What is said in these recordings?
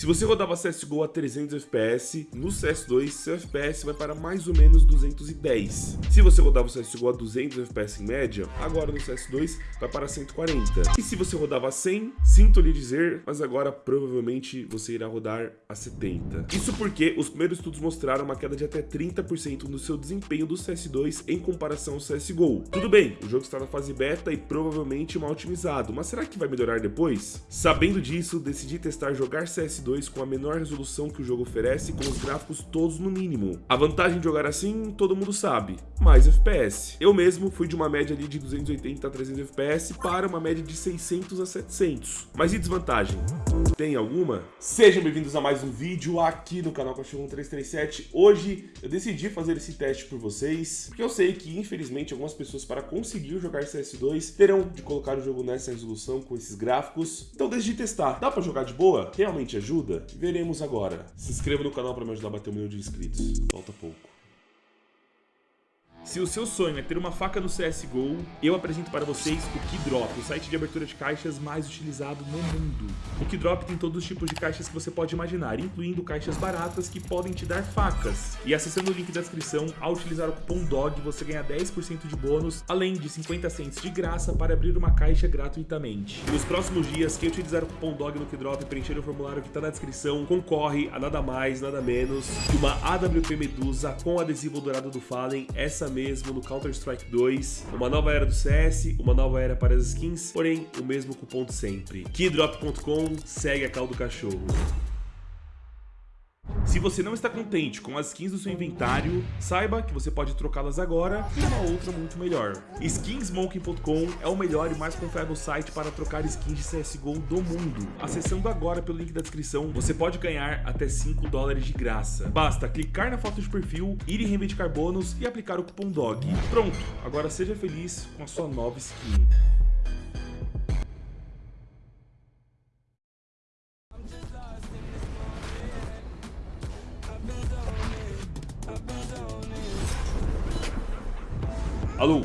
Se você rodava CSGO a 300 FPS, no CS2 seu FPS vai para mais ou menos 210. Se você rodava o CSGO a 200 FPS em média, agora no CS2 vai para 140. E se você rodava a 100, sinto lhe dizer, mas agora provavelmente você irá rodar a 70. Isso porque os primeiros estudos mostraram uma queda de até 30% no seu desempenho do CS2 em comparação ao CSGO. Tudo bem, o jogo está na fase beta e provavelmente mal otimizado, mas será que vai melhorar depois? Sabendo disso, decidi testar jogar CS2 com a menor resolução que o jogo oferece com os gráficos todos no mínimo. A vantagem de jogar assim, todo mundo sabe, mais FPS. Eu mesmo fui de uma média ali de 280 a 300 FPS para uma média de 600 a 700. Mas e desvantagem? Tem alguma? Sejam bem-vindos a mais um vídeo aqui no canal Cachorro 1337. Hoje eu decidi fazer esse teste por vocês, porque eu sei que infelizmente algumas pessoas para conseguir jogar CS2 terão de colocar o jogo nessa resolução com esses gráficos. Então decidi testar. Dá para jogar de boa? Realmente ajuda? Veremos agora. Se inscreva no canal para me ajudar a bater um milhão de inscritos. Falta pouco. Se o seu sonho é ter uma faca no CSGO, eu apresento para vocês o Keydrop, o site de abertura de caixas mais utilizado no mundo. O Keydrop tem todos os tipos de caixas que você pode imaginar, incluindo caixas baratas que podem te dar facas. E acessando o link da descrição, ao utilizar o cupom DOG, você ganha 10% de bônus, além de 50 cents de graça para abrir uma caixa gratuitamente. Nos próximos dias, quem utilizar o cupom DOG no Keydrop e preencher o formulário que está na descrição, concorre a nada mais, nada menos que uma AWP Medusa com adesivo dourado do Fallen, essa mesmo no Counter-Strike 2, uma nova era do CS, uma nova era para as skins, porém o mesmo cupom de sempre. Keydrop.com segue a cal do cachorro. Se você não está contente com as skins do seu inventário, saiba que você pode trocá-las agora por uma outra muito melhor. Skinsmonkey.com é o melhor e mais confiável site para trocar skins de CSGO do mundo. Acessando agora pelo link da descrição, você pode ganhar até 5 dólares de graça. Basta clicar na foto de perfil, ir em reivindicar bônus e aplicar o cupom DOG. Pronto, agora seja feliz com a sua nova skin. Alô?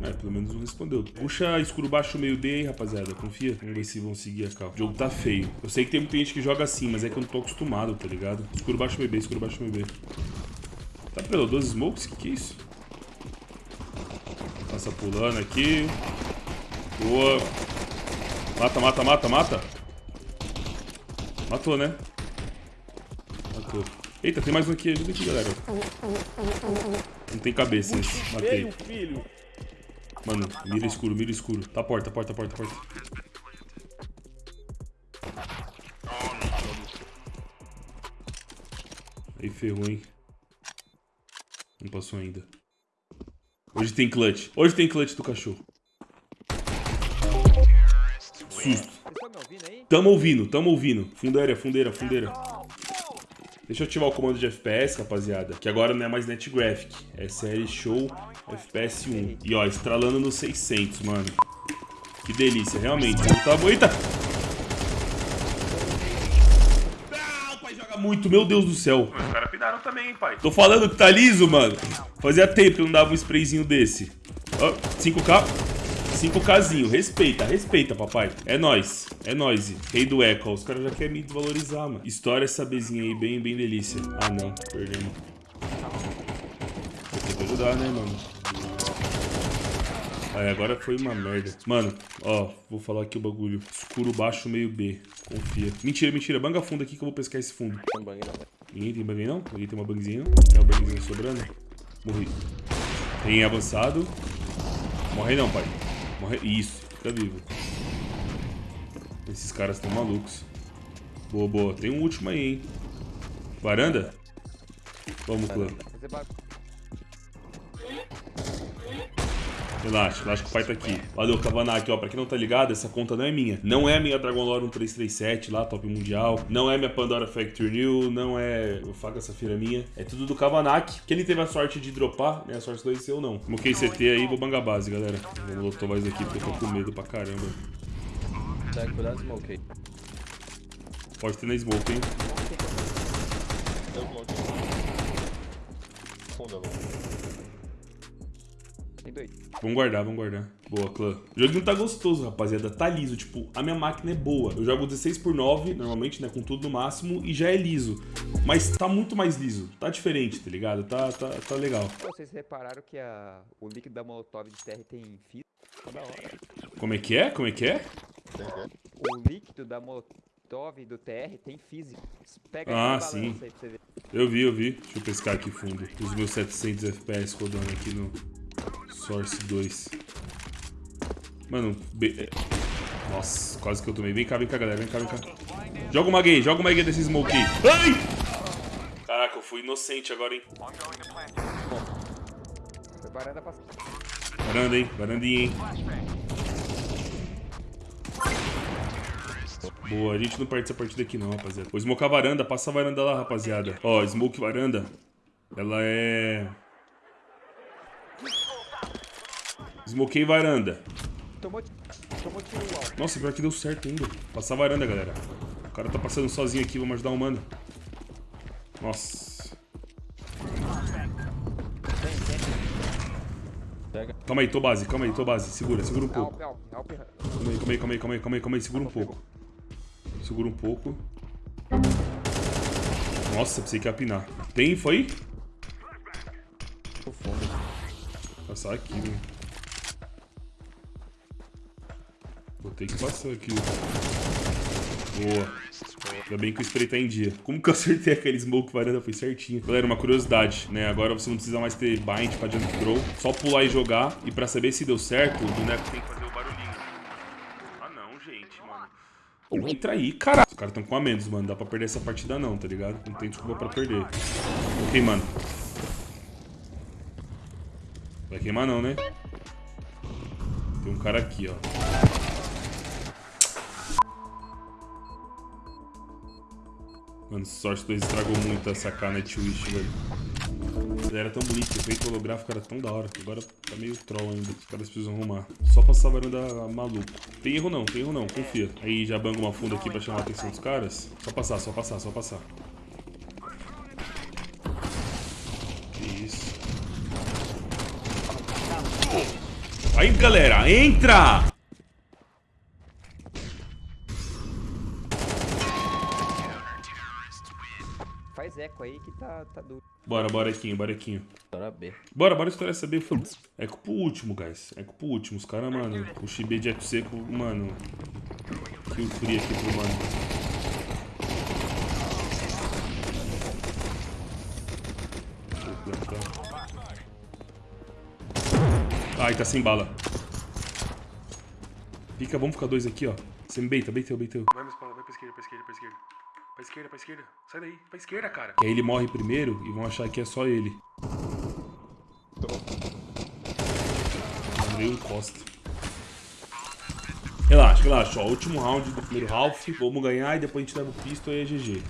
É, pelo menos não respondeu. Puxa escuro baixo meio B aí, rapaziada. Confia. Vamos ver se vão seguir a cal. O jogo tá feio. Eu sei que tem muita gente que joga assim, mas é que eu não tô acostumado, tá ligado? Escuro baixo meio B, escuro baixo meio B. Tá pelo 12 smokes? Que que é isso? Passa pulando aqui. Boa. Mata, mata, mata, mata. Matou, né? Matou. Eita, tem mais um aqui. Ajuda aqui, galera. Não tem cabeça esse. Matei. Mano, mira escuro, mira escuro. Tá porta, porta, porta, porta. Aí ferrou, hein? Não passou ainda. Hoje tem clutch. Hoje tem clutch do cachorro. Susto. Tamo ouvindo, tamo ouvindo. Fundeira, fundeira, fundeira. Deixa eu ativar o comando de FPS, rapaziada, que agora não é mais NetGraphic, é série Show FPS 1. E ó, estralando no 600, mano. Que delícia, realmente. Tá bom. Eita! Ah, o pai joga muito, meu Deus do céu. Os caras pidaram também, hein, pai. Tô falando que tá liso, mano. Fazia tempo que eu não dava um sprayzinho desse. Ó, 5k. 5kzinho, respeita, respeita, papai. É nóis, é nóis. Rei do Echo, os caras já querem me desvalorizar, mano. História essa bezinha aí, bem, bem delícia. Ah, não, perdemos. Tem que ajudar, né, mano? Aí, agora foi uma merda. Mano, ó, vou falar aqui o bagulho. Escuro baixo, meio B. Confia. Mentira, mentira. Banga fundo aqui que eu vou pescar esse fundo. Ninguém tem bang não? Ninguém tem uma bangzinha não? Tem uma bangzinha sobrando? Morri. Tem avançado. Morre não, pai. Morre... Isso, fica vivo. Esses caras estão malucos. Boa, boa. Tem um último aí, hein? Varanda? Vamos, clã. Relaxa, relaxa que o pai tá aqui. Valeu, Kavanak, ó. Pra quem não tá ligado, essa conta não é minha. Não é a minha Dragon Lore 1337 lá, top mundial. Não é minha Pandora Factory New. Não é o Faga Safira minha. É tudo do Kavanak, que ele teve a sorte de dropar, né? A sorte do eu não. Moquei CT aí, vou bangar base, galera. Vou lotar mais aqui porque eu tô com medo pra caramba. Cuidado, smoke Pode ter na smoke, hein? Funda, Tem dois. Vamos guardar, vamos guardar. Boa, clã. O joguinho tá gostoso, rapaziada. Tá liso. Tipo, a minha máquina é boa. Eu jogo 16 por 9 normalmente, né? Com tudo no máximo, e já é liso. Mas tá muito mais liso. Tá diferente, tá ligado? Tá, tá, tá legal. Vocês repararam que a, o líquido da Molotov de TR tem física? Da hora. Como é que é? Como é que é? O líquido da Molotov do TR tem física. Pega Ah, sim. Eu vi, eu vi. Deixa eu pescar aqui fundo. Os meus 700 FPS rodando aqui no Source 2. Mano, be- é- nossa, quase que eu tomei. Vem cá, vem cá, galera. Vem cá, vem cá. Joga uma gay, joga uma gay desse smoke aí. Ai! Caraca, eu fui inocente agora, hein? Preparando a pass... Varanda, hein? Varandinha, hein? Boa, a gente não perde essa partida aqui não, rapaziada. Vou smocar a varanda, passa a varanda lá, rapaziada. Ó, smoke varanda, ela é... Smokei varanda. Tomou, ti- tomou tiro alto. Nossa, pior que deu certo ainda. Passar a varanda, galera. O cara tá passando sozinho aqui, vamos ajudar o mano. Nossa. Calma aí, tô base, calma aí, tô base. Segura, segura um pouco. Calma aí, calma aí, calma aí, calma aí, calma aí, calma aí, segura um pouco. Segura um pouco. Nossa, pensei que ia pinar. Tem, foi? Passar aqui, né? Vou ter que passar aqui. Boa. Ainda bem que o spray tá em dia. Como que eu acertei aquele smoke varanda? Foi certinho. Galera, uma curiosidade, né? Agora você não precisa mais ter bind pra jump throw. Só pular e jogar. E pra saber se deu certo, o boneco tem que fazer o barulhinho. Ah não, gente, mano. Não entra aí, caralho. Os caras estão com a menos, mano. Dá pra perder essa partida não, tá ligado? Não tem desculpa pra perder. Ok, mano. Vai queimar não, né? Tem um cara aqui, ó. Mano, Source 2 estragou muito essa Nightwish, velho. Ele era tão bonito, o efeito holográfico era tão da hora. Agora tá meio troll ainda. Os caras precisam arrumar. Só passar varanda maluco. Tem erro não, tem erro não, confia. Aí já banga uma funda aqui pra chamar a atenção dos caras. Só passar, só passar, só passar. Que isso. Aí, galera, entra! Faz eco aí que tá, tá duro. Bora, bora, Equinho, bora, B. Bora, bora estourar essa B. Eco pro último, guys. Eco pro último. Os caras, mano, o Shibe de eco seco, mano. Kill free aqui pro mano. Ai, tá sem bala. Fica, vamos ficar dois aqui, ó. Você me beita, beiteu, beiteu. Vai pra esquerda, pra esquerda, pra esquerda. Pra esquerda, pra esquerda. Sai daí, pra esquerda, cara. Que aí ele morre primeiro e vão achar que é só ele. Andrei um. Relaxa, relaxa, ó. Último round do primeiro half. Vamos ganhar e depois a gente leva o pistol e é GG.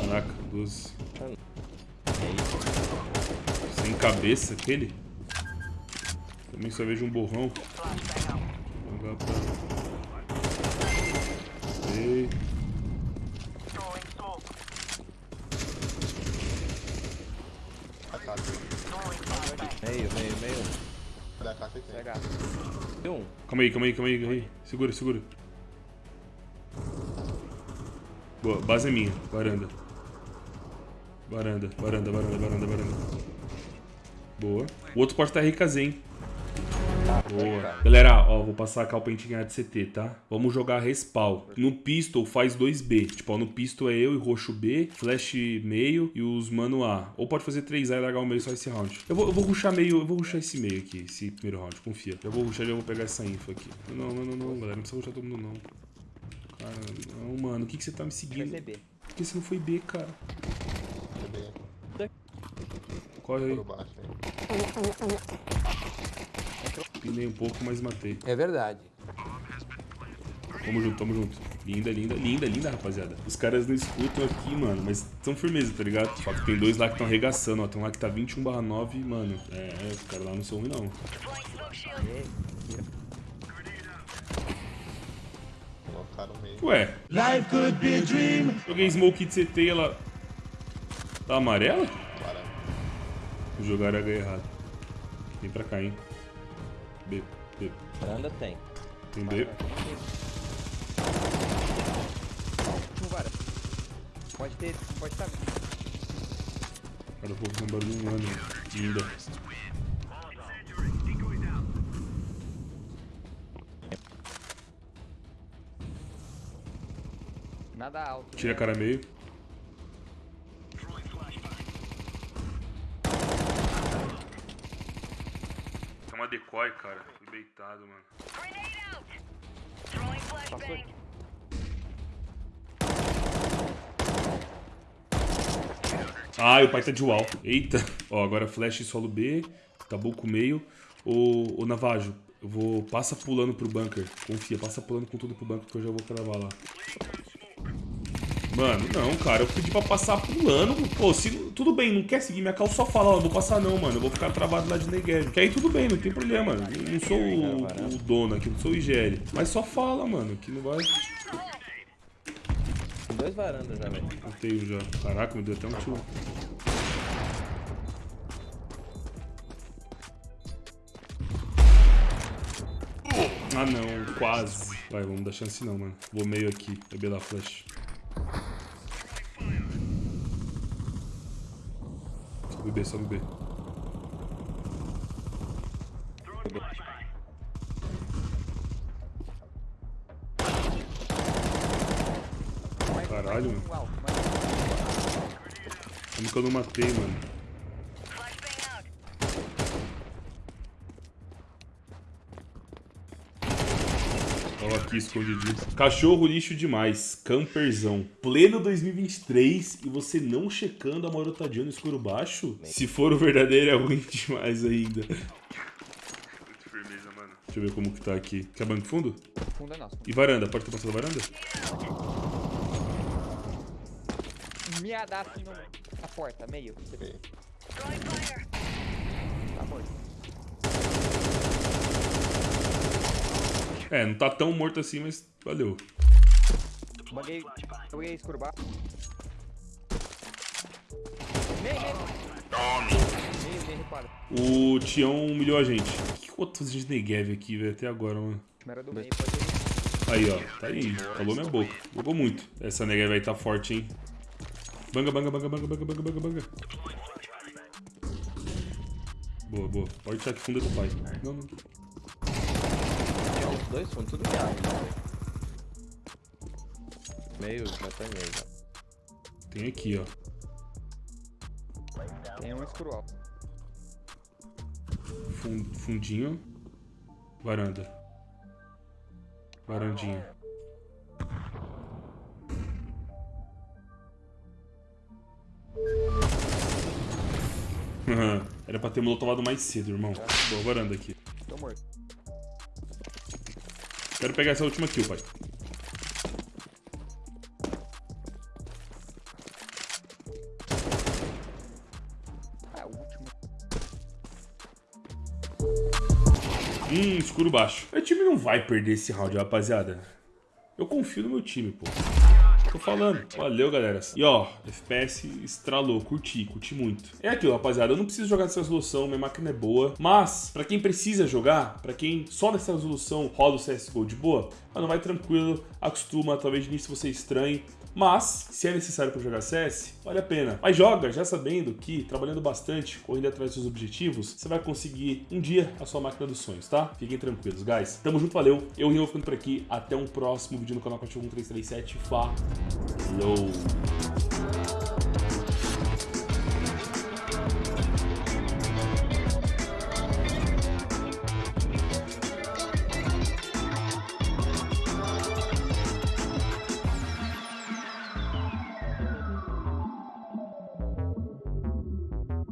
Caraca, 12. Sem cabeça aquele. Também só vejo um borrão. Jogar pra... Ei. Meio, meio, meio. Tem um. Calma aí, calma aí, calma aí, calma aí. Segura, segura. Boa, base é minha. Varanda. Varanda, varanda, varanda, varanda, varanda. Boa. O outro pode estar RKZ, hein? Boa. Galera, ó, vou passar a calpa de CT, tá? Vamos jogar respawn. No pistol faz 2B. Tipo, ó, no pistol é eu e roxo B, flash meio e os mano A. Ou pode fazer 3A e largar o meio só esse round. Eu vou, eu vou rushar meio, eu vou rushar esse meio aqui, esse primeiro round, confia. Eu vou rushar e eu vou pegar essa info aqui. Não, não, não, não, galera, não precisa rushar todo mundo, não. Cara, não, mano, o que, que você tá me seguindo? ser B. Por que você não foi B, cara? Corre aí. Pinei um pouco, mas matei. É verdade. Tamo junto, tamo junto. Linda, linda, linda, linda, rapaziada. Os caras não escutam aqui, mano, mas são firmeza, tá ligado? Só que tem dois lá que estão arregaçando, ó. Tem um lá que tá 21 barra 9, mano. É, os caras lá não são ruins, não. Colocaram meio. Ué. Joguei Smoke de CT e ela... Tá amarela? Jogaram H errado. Vem pra cá, hein. B, B. Varanda tem. Tem B. Pode ter, pode estar. Cara, eu vou fazer um barulho um ano ainda. Nada alto. Tira a né? cara meio. Decoy, cara. Fui beitado, mano. Passou aqui. Ah, o pai tá de wall. Eita. Ó, agora flash solo B. Acabou com o meio. Ô, ô Navajo, eu vou... Passa pulando pro bunker. Confia, passa pulando com tudo pro bunker que eu já vou cravar lá. Mano, não, cara. Eu pedi pra passar pulando. Pô, se... Tudo bem, não quer seguir minha cal, só fala, ó, não vou passar não, mano. Eu vou ficar travado lá de Negev. Que aí tudo bem, não tem problema. Eu não sou o, o dono aqui, não sou o IGL. Mas só fala, mano, que não vai... Tem dois varandas já, velho. Eu tenho já. Caraca, me deu até um tiro. Ah não, quase. Vai, vamos dar chance não, mano. Vou meio aqui, beber da flash. Só beber. Mais- Caralho, mano. Como que eu não matei, mano? Aqui escondidinho. Cachorro lixo demais. Camperzão. Pleno 2023 e você não checando a marotadinha no escuro baixo? Se for o verdadeiro é ruim demais ainda. Muito firmeza, mano. Deixa eu ver como que tá aqui. Quer banco fundo? Fundo é nosso. E varanda? Pode ter passado a varanda? Miada assim no, na porta, meio. Ok. Tá morto. É, não tá tão morto assim, mas valeu. O Tião humilhou a gente. Que fazendo de Negev aqui, velho? Até agora, mano. Aí, ó. Tá aí. Calou minha boca. Bugou muito. Essa Negev aí tá forte, hein? Banga, banga, banga, banga, banga, banga, banga, banga. Boa, boa. Pode tirar que fundo do pai. Não, não. Dois fundos, tudo miado. né, Meio, já tá em meio já. Tem aqui, ó. Tem um escuro fundinho. Varanda. Varandinha. Era pra ter molovado mais cedo, irmão. Boa, varanda aqui. Tô morto. Quero pegar essa última kill, pai. Último. Hum, escuro baixo. Meu time não vai perder esse round, rapaziada. Eu confio no meu time, pô. Tô falando. Valeu, galera. E ó, FPS estralou, curti, curti muito. É aquilo, rapaziada. Eu não preciso jogar nessa resolução, minha máquina é boa. Mas, pra quem precisa jogar, pra quem só nessa resolução roda o CSGO de boa, mano, vai tranquilo, acostuma, talvez início você estranhe. Mas, se é necessário para jogar CS, vale a pena. Mas joga já sabendo que, trabalhando bastante, correndo atrás dos seus objetivos, você vai conseguir um dia a sua máquina dos sonhos, tá? Fiquem tranquilos, guys. Tamo junto, valeu. Eu, Rio, vou ficando por aqui. Até um próximo vídeo no canal Cachorro 1337. Falou!